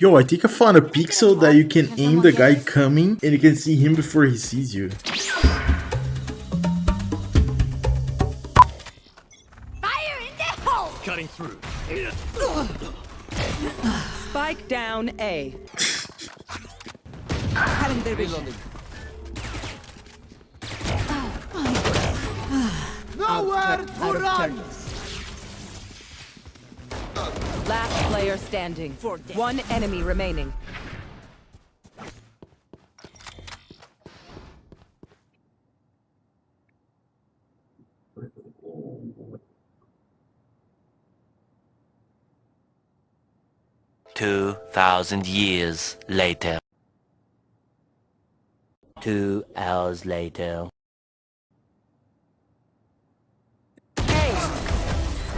Yo, I think I found a pixel that you can aim the guy coming and you can see him before he sees you. Fire in the hole! Cutting through. Spike down A. Cutting their vision. Nowhere to of run! Turn. Last player standing. One enemy remaining. Two thousand years later. Two hours later.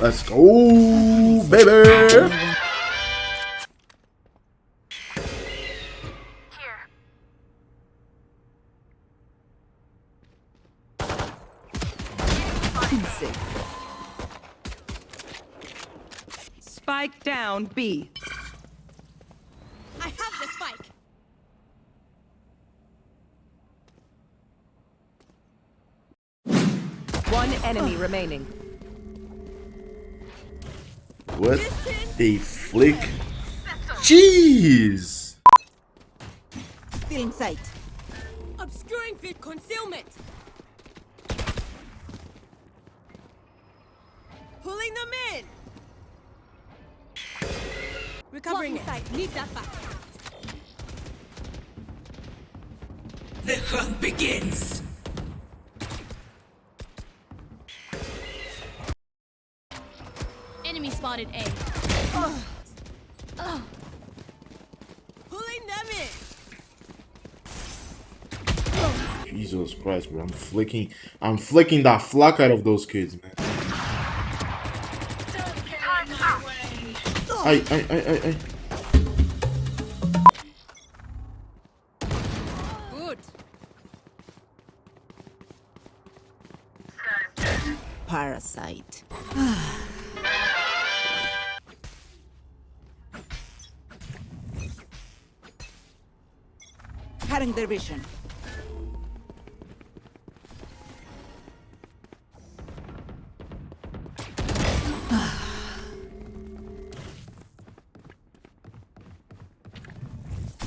Let's go, baby! Spike down B. I have the spike. One enemy remaining. What a flick. Jeez! Still in sight. Obscuring field concealment. Pulling them in. Recovering sight. Need that back. The hunt begins! Enemy spotted A. Pulling them in. Jesus Christ, bro. I'm flicking I'm flicking the flock out of those kids, man. I I I I I Good. Parasite. Cutting their vision.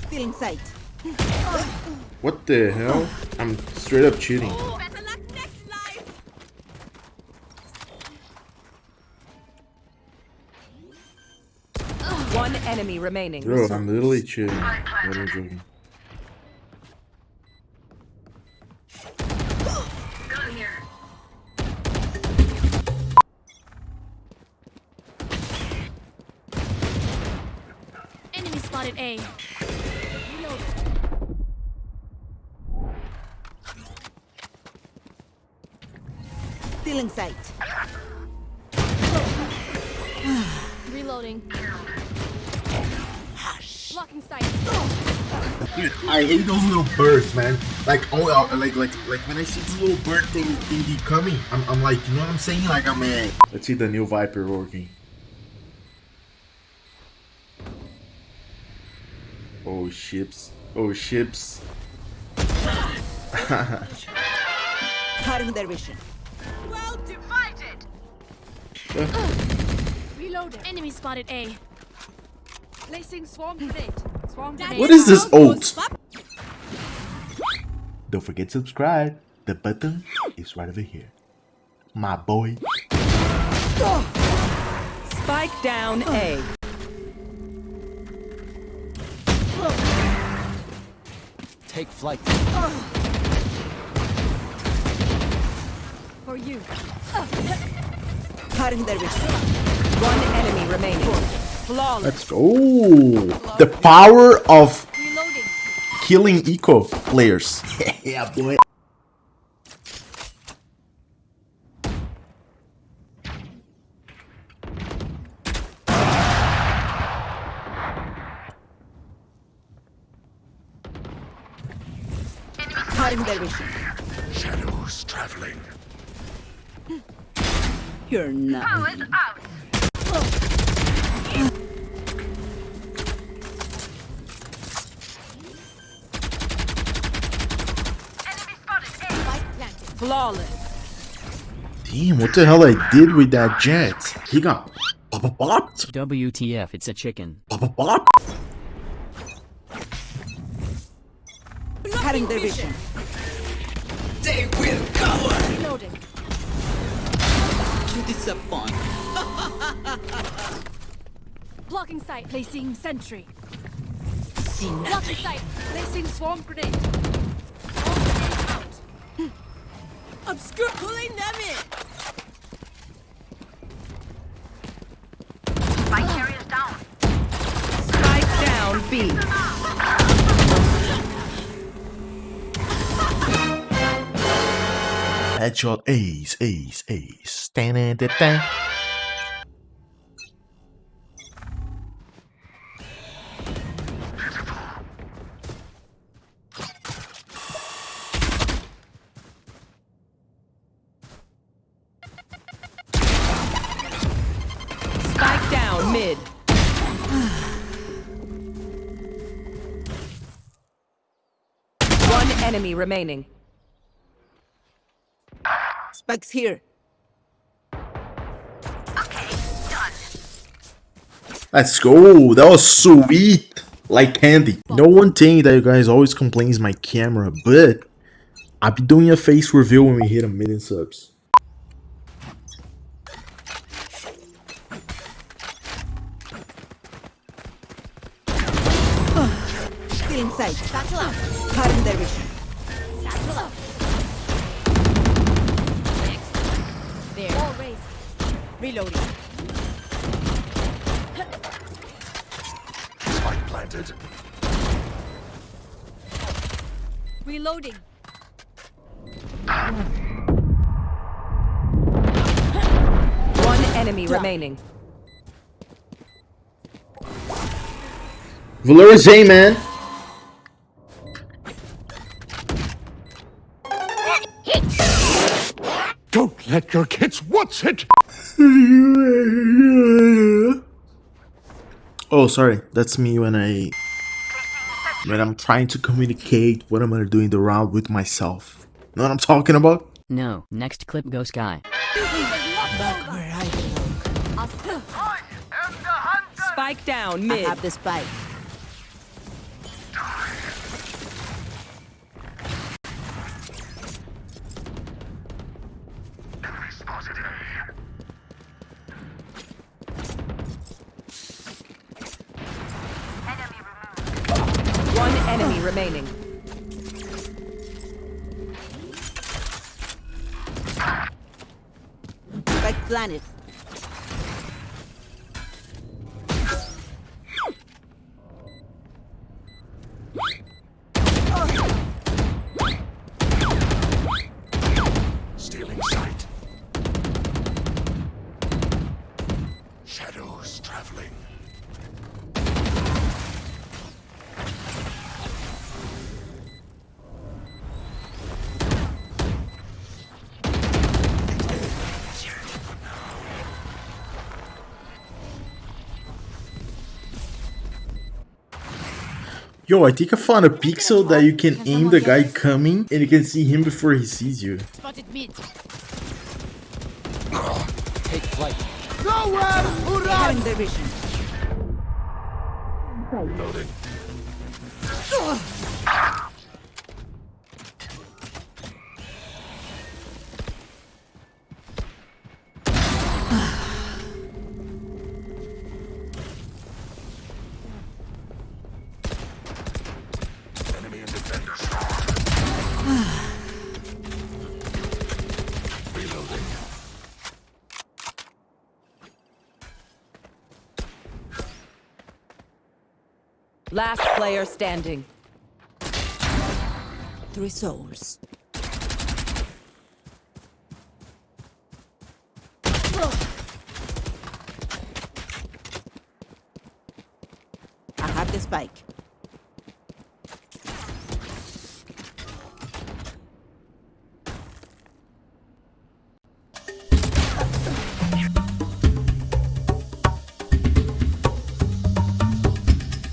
Still in sight. What the hell? I'm straight up cheating. Better luck next life. One enemy remaining. Bro, I'm literally cheating. What am joking? Spotted A. Still in sight. Reloading. Hush. Blocking sight. Dude, I hate those little birds, man. Like, oh, uh, like, like, like when I see this little bird thing, thingy coming, I'm, I'm like, you know what I'm saying? Like, I'm a. Let's see the new Viper working. Oh, ships. Oh, ships. Cutting their vision. Well divided. Uh. Reloading. Enemy spotted A. Placing swarm grenade. Swarm grenade. What is this ult? Don't forget to subscribe. The button is right over here. My boy. Spike down A. Take flight. For you. Cutting their vision. One enemy remaining. Flawless. Let's go. The power of killing eco players. yeah, boy. in their vision. Shadows traveling. You're not. Powers out. Oh. Flawless. Damn, what the hell I did with that Jett? He got bop bop WTF, it's a chicken. Bop bop bop. Cutting their vision. They will cower. Reloading. You disappoint. Blocking sight. Placing sentry. See Blocking sight. Placing swarm grenade. Swarm grenade out. Obscure pulling them in. Spike down B. Headshot ace, ace, ace. Da-na-da-da. Spike down mid. One enemy remaining. Spike's here. Okay, done. Let's go. That was sweet. Like candy. No one thing that you guys always complains my camera, but I'll be doing a face reveal when we hit a million subs. Still inside. Satchel out. Cutting their vision. Satchel up. Reloading. Spike planted. Reloading. One enemy remaining. Valora J, man. Don't let your kids what's it. Oh, sorry. That's me when I when I'm trying to communicate what I'm gonna do in the round with myself. Know what I'm talking about? No, next clip go Skye. Back where I belong. Spike down mid. I have the spike. Remaining. Spike planet. Stealing sight. Shadows traveling. Yo, I think I found a pixel that you can aim the guy coming and you can see him before he sees you. Spotted mid. Take flight. Cutting their vision. Loading. Last player standing. Three souls. I have the spike.